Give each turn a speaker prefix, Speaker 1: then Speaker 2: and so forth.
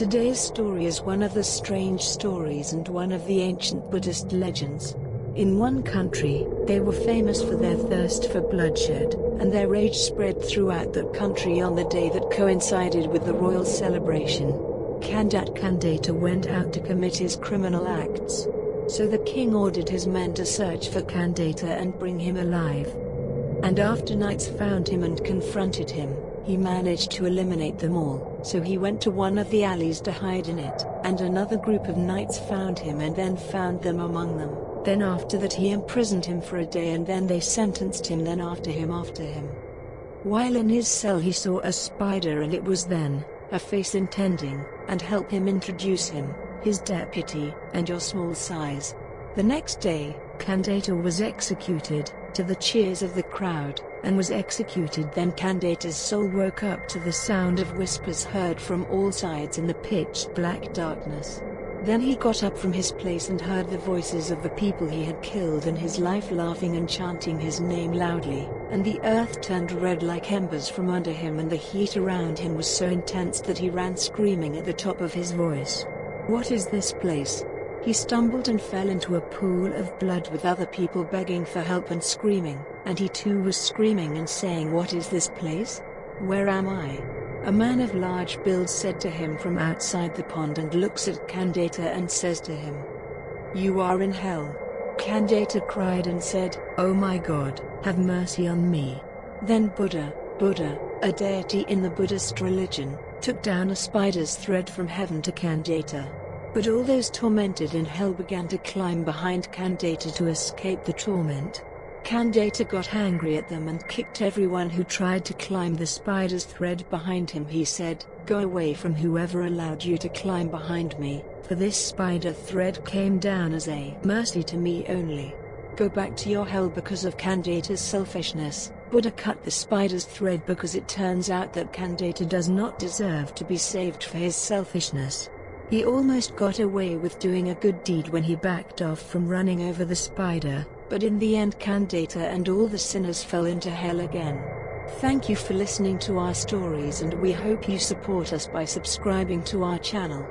Speaker 1: Today's story is one of the strange stories and one of the ancient Buddhist legends. In one country, they were famous for their thirst for bloodshed, and their rage spread throughout the country on the day that coincided with the royal celebration. Kandat Kandata went out to commit his criminal acts. So the king ordered his men to search for Kandata and bring him alive. And after knights found him and confronted him, he managed to eliminate them all, so he went to one of the alleys to hide in it, and another group of knights found him and then found them among them. Then after that he imprisoned him for a day and then they sentenced him then after him after him. While in his cell he saw a spider and it was then, a face intending, and help him introduce him, his deputy, and your small size. The next day, Kandata was executed, to the cheers of the crowd, and was executed then Kandata's soul woke up to the sound of whispers heard from all sides in the pitch black darkness. Then he got up from his place and heard the voices of the people he had killed in his life laughing and chanting his name loudly, and the earth turned red like embers from under him and the heat around him was so intense that he ran screaming at the top of his voice. What is this place? He stumbled and fell into a pool of blood with other people begging for help and screaming, and he too was screaming and saying what is this place? Where am I? A man of large build said to him from outside the pond and looks at Kandata and says to him, You are in hell. Kandata cried and said, Oh my god, have mercy on me. Then Buddha, Buddha, a deity in the Buddhist religion, took down a spider's thread from heaven to Kandata. But all those tormented in hell began to climb behind Kandata to escape the torment. Kandata got angry at them and kicked everyone who tried to climb the spider's thread behind him. He said, Go away from whoever allowed you to climb behind me, for this spider thread came down as a mercy to me only. Go back to your hell because of Kandata's selfishness. Buddha cut the spider's thread because it turns out that Kandata does not deserve to be saved for his selfishness. He almost got away with doing a good deed when he backed off from running over the spider, but in the end Kandata and all the sinners fell into hell again. Thank you for listening to our stories and we hope you support us by subscribing to our channel.